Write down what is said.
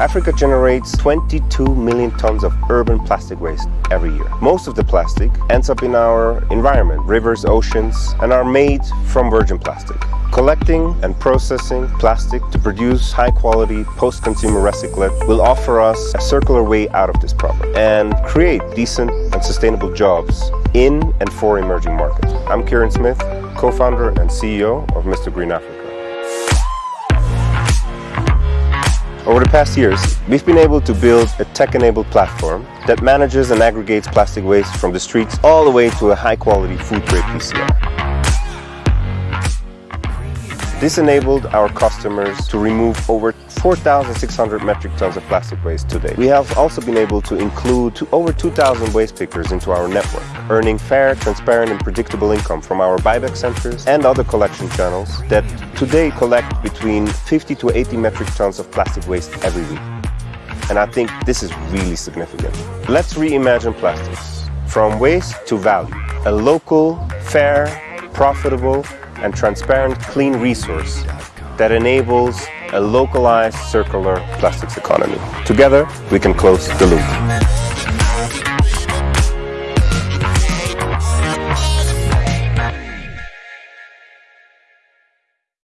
Africa generates 22 million tons of urban plastic waste every year. Most of the plastic ends up in our environment, rivers, oceans, and are made from virgin plastic. Collecting and processing plastic to produce high quality post-consumer recyclate will offer us a circular way out of this problem and create decent and sustainable jobs in and for emerging markets. I'm Kieran Smith, co-founder and CEO of Mr. Green Africa. Over the past years, we've been able to build a tech-enabled platform that manages and aggregates plastic waste from the streets all the way to a high-quality food-grade PCR. This enabled our customers to remove over 4,600 metric tons of plastic waste today. We have also been able to include over 2,000 waste pickers into our network, earning fair, transparent and predictable income from our buyback centers and other collection channels that today collect between 50 to 80 metric tons of plastic waste every week. And I think this is really significant. Let's reimagine plastics. From waste to value. A local, fair, profitable and transparent clean resource that enables a localized circular plastics economy. Together, we can close the loop.